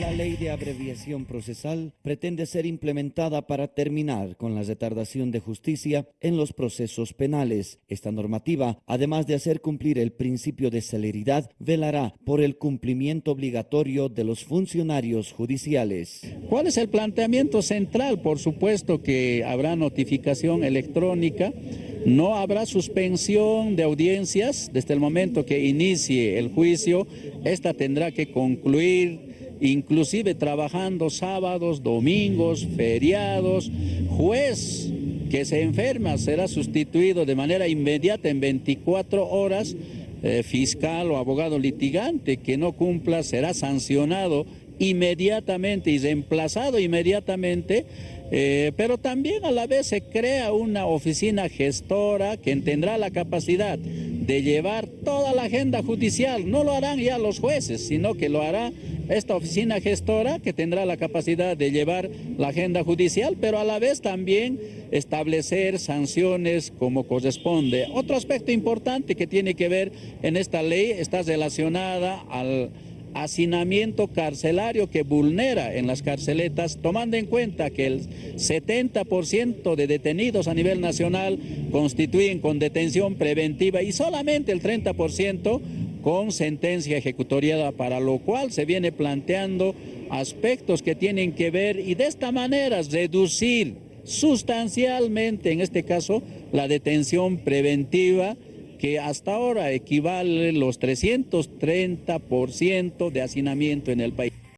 La ley de abreviación procesal pretende ser implementada para terminar con la retardación de justicia en los procesos penales. Esta normativa, además de hacer cumplir el principio de celeridad, velará por el cumplimiento obligatorio de los funcionarios judiciales. ¿Cuál es el planteamiento central? Por supuesto que habrá notificación electrónica, no habrá suspensión de audiencias desde el momento que inicie el juicio, esta tendrá que concluir inclusive trabajando sábados, domingos, feriados. Juez que se enferma será sustituido de manera inmediata en 24 horas. Eh, fiscal o abogado litigante que no cumpla será sancionado inmediatamente y reemplazado inmediatamente, eh, pero también a la vez se crea una oficina gestora que tendrá la capacidad de llevar toda la agenda judicial. No lo harán ya los jueces, sino que lo hará esta oficina gestora que tendrá la capacidad de llevar la agenda judicial, pero a la vez también establecer sanciones como corresponde. Otro aspecto importante que tiene que ver en esta ley está relacionada al hacinamiento carcelario que vulnera en las carceletas, tomando en cuenta que el 70% de detenidos a nivel nacional constituyen con detención preventiva y solamente el 30% con sentencia ejecutoriada, para lo cual se viene planteando aspectos que tienen que ver y de esta manera reducir sustancialmente, en este caso, la detención preventiva que hasta ahora equivale los 330% de hacinamiento en el país.